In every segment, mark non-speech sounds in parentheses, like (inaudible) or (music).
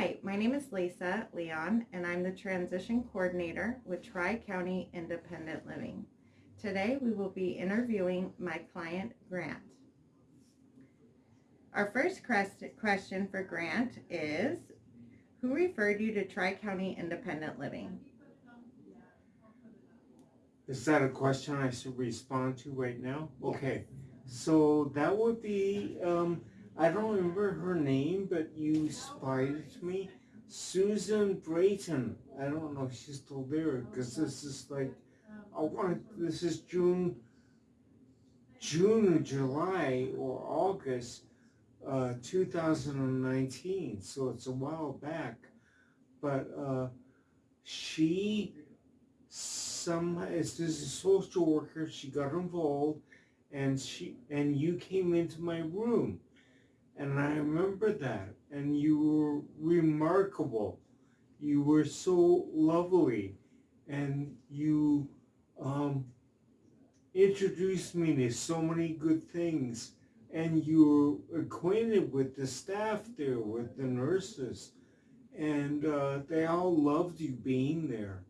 Hi, my name is Lisa Leon, and I'm the Transition Coordinator with Tri-County Independent Living. Today, we will be interviewing my client, Grant. Our first question for Grant is, who referred you to Tri-County Independent Living? Is that a question I should respond to right now? Yes. Okay, so that would be, um, I don't remember her name, but you spied me. Susan Brayton. I don't know if she's still there because this is like, I want this is June, June or July or August, uh, 2019. So it's a while back, but uh, she some as this a social worker she got involved and she and you came into my room and i remember that and you were remarkable. You were so lovely and you um, introduced me to so many good things. And you were acquainted with the staff there with the nurses and uh, they all loved you being there.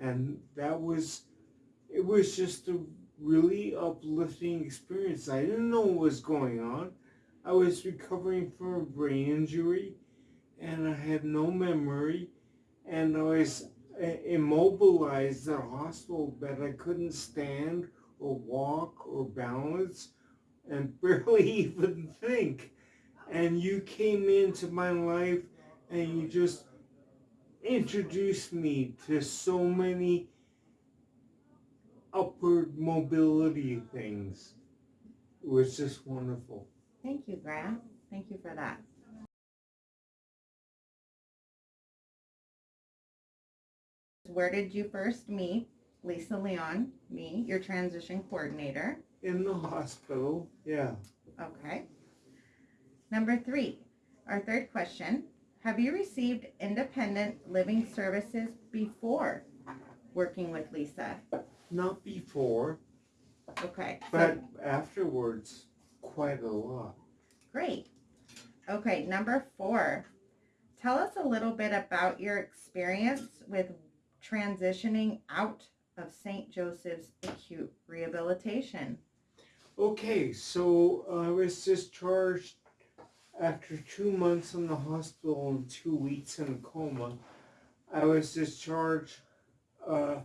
And that was it was just a really uplifting experience. I didn't know what was going on i was recovering from a brain injury and i had no memory and i was uh, immobilized in a hospital bed i couldn't stand or walk or balance and (laughs) barely even think and you came into my life and you just introduced me to so many upward mobility things. It was just wonderful. Thank you, Grant. Thank you for that. Where did you first meet Lisa Leon, me, your transition coordinator? In the hospital, yeah. Okay. Number three, our third question. Have you received independent living services before working with Lisa? Not before, Okay. so- but afterwards, quite a lot. Great. Okay, number four. Tell us a little bit about your experience with transitioning out of St. Joseph's Acute Rehabilitation. Okay, so I was discharged after two months in the hospital and two weeks in a coma. I was discharged uh,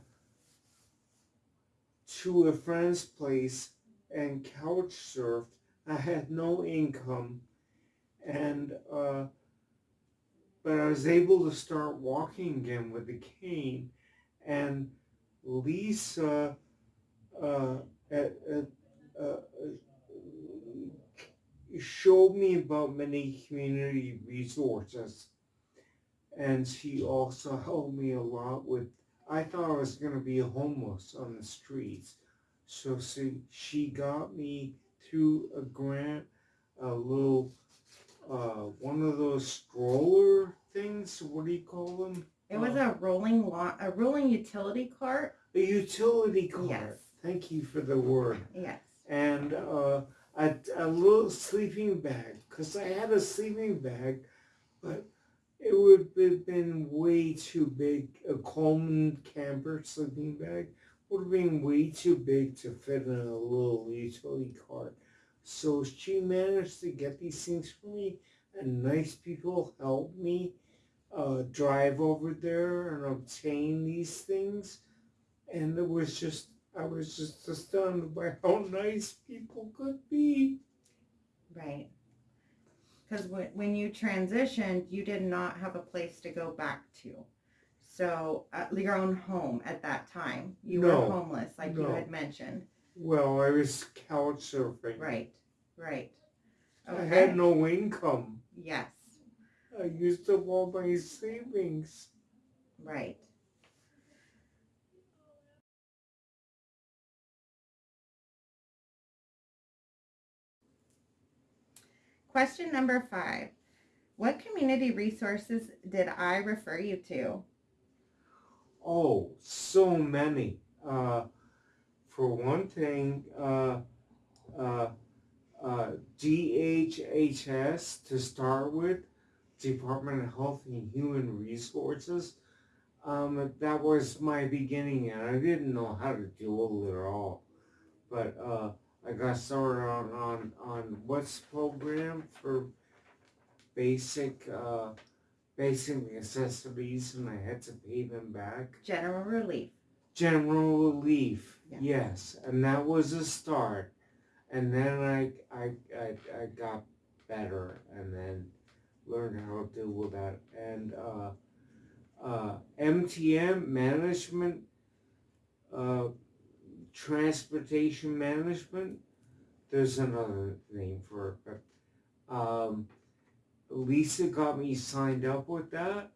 to a friend's place and couch surfed. I had no income, and uh, but I was able to start walking again with a cane. And Lisa uh, at, at, uh, showed me about many community resources. And she also helped me a lot with, I thought I was going to be homeless on the streets. So she got me through a grant, a little, uh, one of those stroller things. What do you call them? It was a rolling lawn, a rolling utility cart. A utility cart. Yes. Thank you for the word. Yes. and uh, a, a little sleeping bag because I had a sleeping bag, but it would have been way too big. A Coleman camper sleeping bag would have been way too big to fit in a little utility cart. So she managed to get these things for me, and nice people helped me uh, drive over there and obtain these things. And it was just I was just astounded by how nice people could be. Right. Because when, when you transitioned, you did not have a place to go back to. So, uh, your own home at that time. You No. were homeless, like you had mentioned. Well, I was couch surfing. Right, right. I had no income. Yes, I used up all my savings. right. Question number five. What community resources did I refer you to? Oh, so many. Uh, for one thing, uh, uh, uh, DHHS to start with, Department of Health and Human Resources. Um, that was my beginning, and I didn't know how to do it at all. But uh, I got started on on on what's program for basic uh, basic necessities, and I had to pay them back. General relief. General relief, Yeah. yes, and that was a start. And then I, I, I, I got better, and then learned how to deal with that. And uh, uh, MTM management, uh, transportation management. There's another name for it, but um, Lisa got me signed up with that,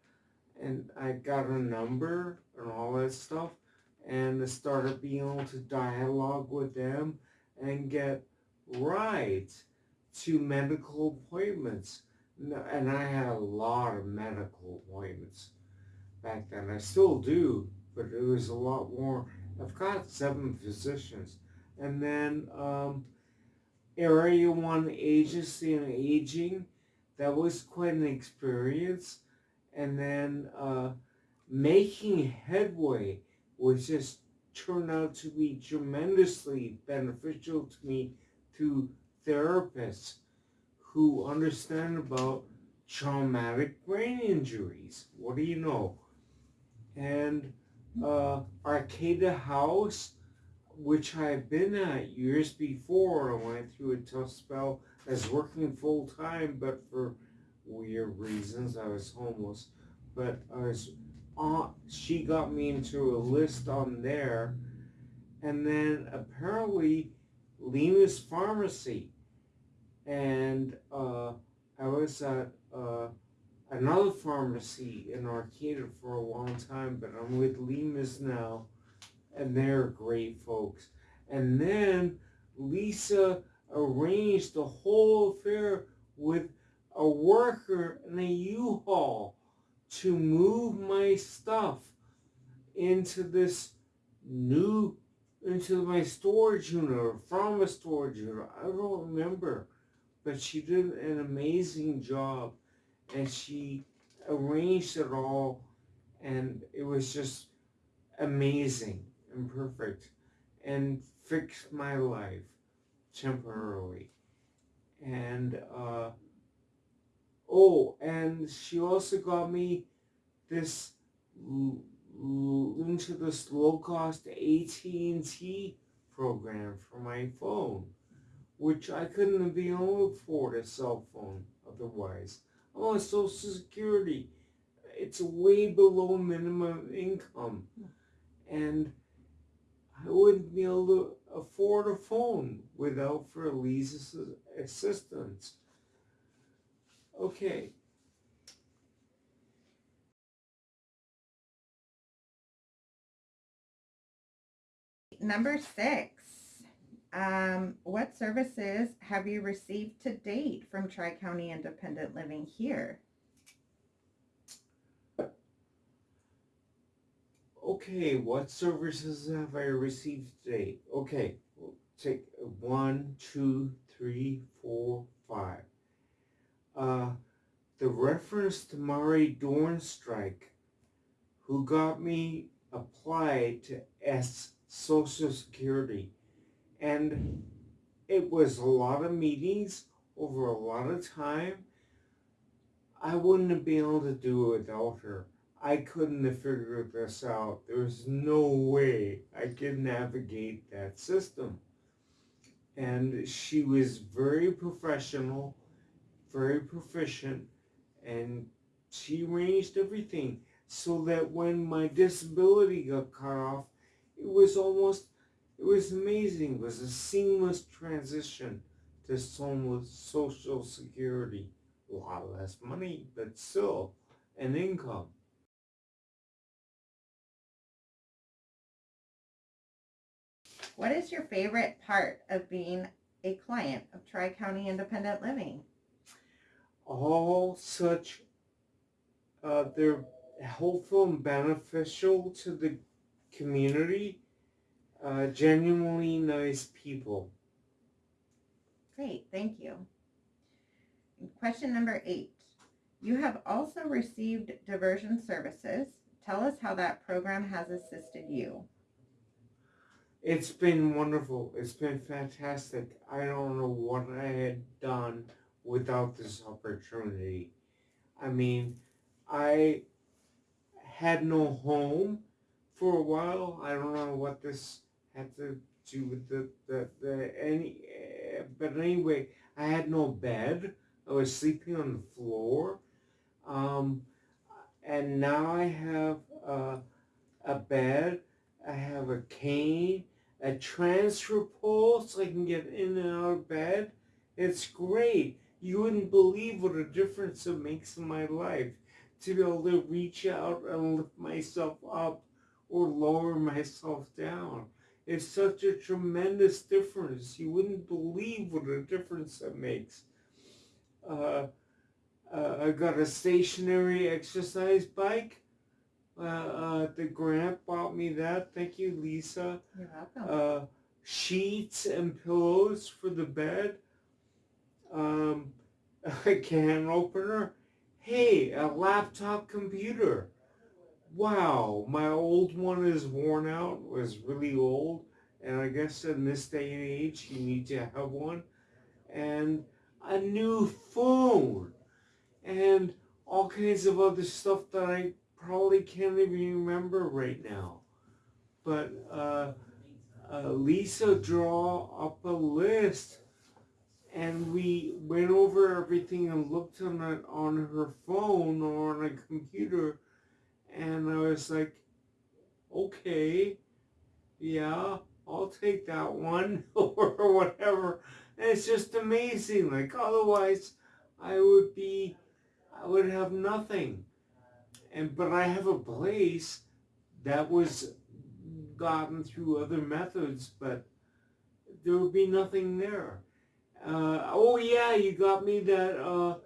and I got a number and all that stuff and I started being able to dialogue with them and get rides to medical appointments. And I had a lot of medical appointments back then. I still do, but it was a lot more. I've got seven physicians. And then um, Area 1 Agency and Aging, that was quite an experience. And then uh, making headway which just turned out to be tremendously beneficial to me through therapists who understand about traumatic brain injuries. What do you know? And uh, Arcata House, which I've been at years before, I went through a tough spell as working full time, but for weird reasons, I was homeless. But I was uh, she got me into a list on there, and then apparently Lena's Pharmacy, and uh, I was at uh, another pharmacy in Arcata for a long time, but I'm with Lena's now, and they're great folks. And then Lisa arranged the whole affair with a worker in a U-Haul to move my stuff into this new into my storage unit or from a storage unit. I don't remember. But she did an amazing job and she arranged it all and it was just amazing and perfect and fixed my life temporarily. And uh Oh, and she also got me this into this low cost AT&T program for my phone, which I couldn't have been able to afford a cell phone otherwise. On Social Security. It's way below minimum income. And I wouldn't be able to afford a phone without for Lisa's assistance. Okay. Number six. Um, what services have you received to date from Tri County Independent Living here? Okay, what services have I received today? Okay, we'll take one, two, three, four, five. Uh, the reference to Murray Dornstrike, who got me applied to S Social Security. And it was a lot of meetings over a lot of time. I wouldn't have been able to do it without her. I couldn't have figured this out. There was no way I could navigate that system. And she was very professional, very proficient, and she arranged everything so that when my disability got cut off, it was almost, it was amazing. It was a seamless transition to social security. A lot less money, but still an income. What is your favorite part of being a client of Tri County Independent Living? all such uh, they're helpful and beneficial to the community uh, genuinely nice people Great, thank you. Question number eight. You have also received diversion services. Tell us how that program has assisted you. It's been wonderful. It's been fantastic. I don't know what I had done without this opportunity. I mean, I had no home for a while. I don't know what this had to do with the, the, the any, uh, but anyway, I had no bed. I was sleeping on the floor. Um, and now I have uh, a bed. I have a cane, a transfer pole so I can get in and out of bed. It's great. You wouldn't believe what a difference it makes in my life to be able to reach out and lift myself up or lower myself down. It's such a tremendous difference. You wouldn't believe what a difference it makes. Uh, uh, I got a stationary exercise bike. Uh, uh, the grant bought me that. Thank you, Lisa. You're welcome. Uh, sheets and pillows for the bed. Um, (laughs) a can opener. Hey, a laptop computer. Wow, my old one is worn out, was really old, and I guess in this day and age you need to have one. And a new phone. And all kinds of other stuff that I probably can't even remember right now. But uh, uh, Lisa draw up a list and we went over everything and looked on it on her phone or on a computer and I was like, okay, yeah, I'll take that one (laughs) or whatever. And it's just amazing. Like otherwise I would be, I would have nothing. And, but I have a place that was gotten through other methods, but there would be nothing there. Uh, oh yeah, you got me that, uh,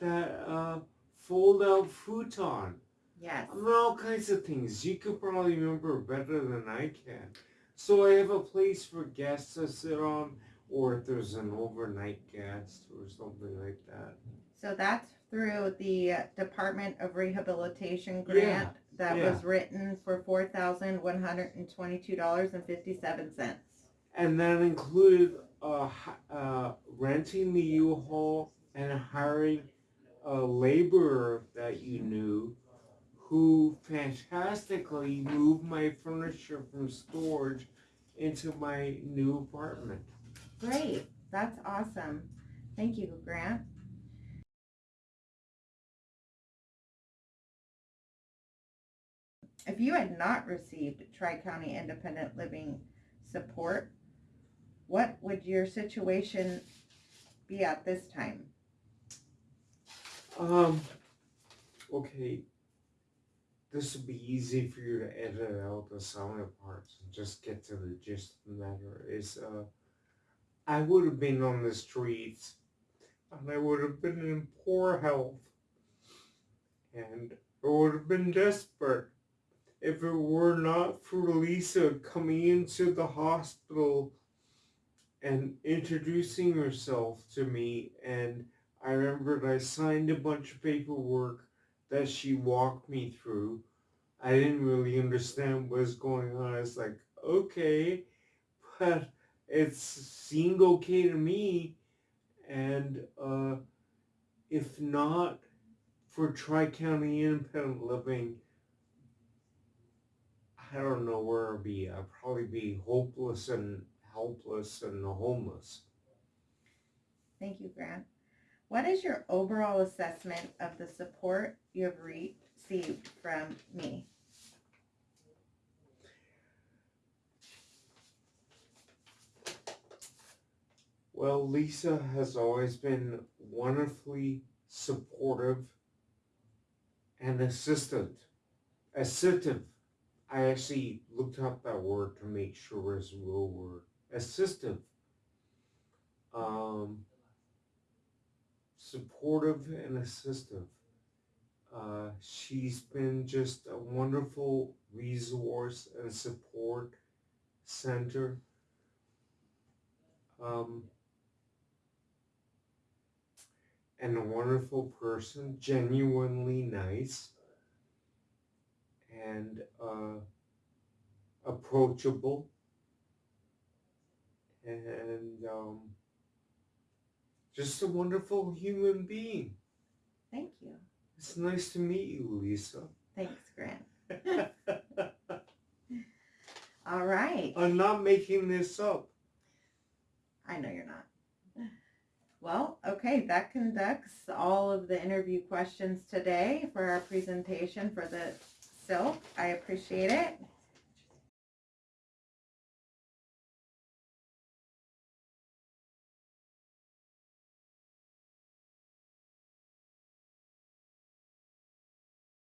that, uh, fold out futon. Yes. I mean, all kinds of things. You could probably remember better than I can. So I have a place for guests to sit on, or if there's an overnight guest or something like that. So that's through the Department of Rehabilitation grant that yeah. was written for four thousand one hundred and twenty-two dollars and fifty-seven cents. And that included uh, hi- uh, renting the U-Haul and hiring a laborer that you knew who fantastically moved my furniture from storage into my new apartment. Great, that's awesome. Thank you, Grant. If you had not received Tri-County Independent Living support, what would your situation be at this time? Um, okay. This would be easy for you to edit out the sound parts and just get to the gist of the matter. Is uh, I would have been on the streets, and I would have been in poor health, and I would have been desperate if it were not for Lisa coming into the hospital and introducing herself to me and I remembered I signed a bunch of paperwork that she walked me through. I didn't really understand what was going on. I was like, okay, (laughs) but it seemed okay to me. And uh, if not for Tri-County Independent Living, I don't know where I'd be. I'd probably be hopeless and helpless and homeless. Thank you, Grant. What is your overall assessment of the support you have received from me? Well, Lisa has always been wonderfully supportive and assistant. Assistive. I actually looked up that word to make sure it's a real word. Assistive. Um, supportive and assistive. Uh, she's been just a wonderful resource and support center. Um, and a wonderful person, genuinely nice, and uh, approachable, and um, just a wonderful human being. Thank you. It's nice to meet you, Lisa. Thanks, Grant. (laughs) All right. I'm not making this up. I know you're not. Well, okay, that conducts all of the interview questions today for our presentation for the SILC. I appreciate it.